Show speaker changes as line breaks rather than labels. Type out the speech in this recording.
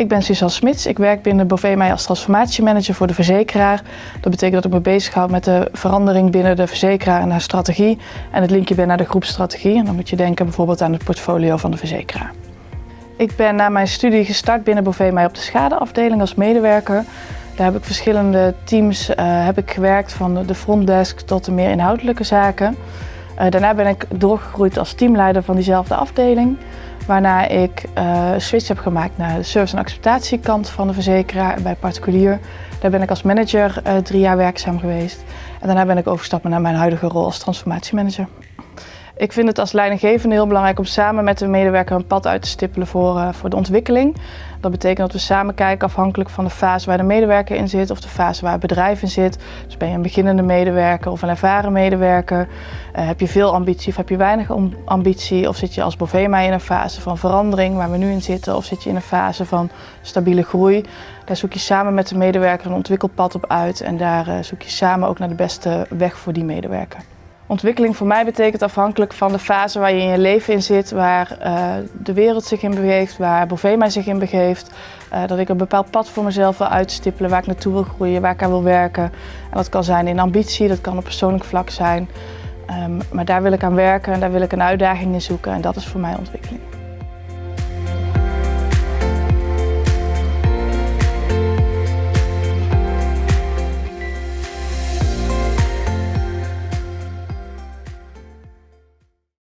Ik ben Suzanne Smits. Ik werk binnen Bovemij als transformatiemanager voor de verzekeraar. Dat betekent dat ik me bezighoud met de verandering binnen de verzekeraar en haar strategie. En het linkje ben naar de groepstrategie. En dan moet je denken bijvoorbeeld aan het portfolio van de verzekeraar. Ik ben na mijn studie gestart binnen Bovemij op de schadeafdeling als medewerker. Daar heb ik verschillende teams uh, heb ik gewerkt, van de frontdesk tot de meer inhoudelijke zaken. Uh, daarna ben ik doorgegroeid als teamleider van diezelfde afdeling. Waarna ik uh, switch heb gemaakt naar de service- en acceptatiekant van de verzekeraar bij particulier. Daar ben ik als manager uh, drie jaar werkzaam geweest. En daarna ben ik overgestapt naar mijn huidige rol als transformatiemanager. Ik vind het als leidinggevende heel belangrijk om samen met de medewerker een pad uit te stippelen voor, uh, voor de ontwikkeling. Dat betekent dat we samen kijken afhankelijk van de fase waar de medewerker in zit of de fase waar het bedrijf in zit. Dus ben je een beginnende medewerker of een ervaren medewerker? Uh, heb je veel ambitie of heb je weinig ambitie? Of zit je als Bovema in een fase van verandering waar we nu in zitten? Of zit je in een fase van stabiele groei? Daar zoek je samen met de medewerker een ontwikkelpad op uit en daar uh, zoek je samen ook naar de beste weg voor die medewerker. Ontwikkeling voor mij betekent afhankelijk van de fase waar je in je leven in zit, waar uh, de wereld zich in begeeft, waar Bovema zich in begeeft. Uh, dat ik een bepaald pad voor mezelf wil uitstippelen, waar ik naartoe wil groeien, waar ik aan wil werken. En dat kan zijn in ambitie, dat kan op persoonlijk vlak zijn. Um, maar daar wil ik aan werken en daar wil ik een uitdaging in zoeken en dat is voor mij ontwikkeling.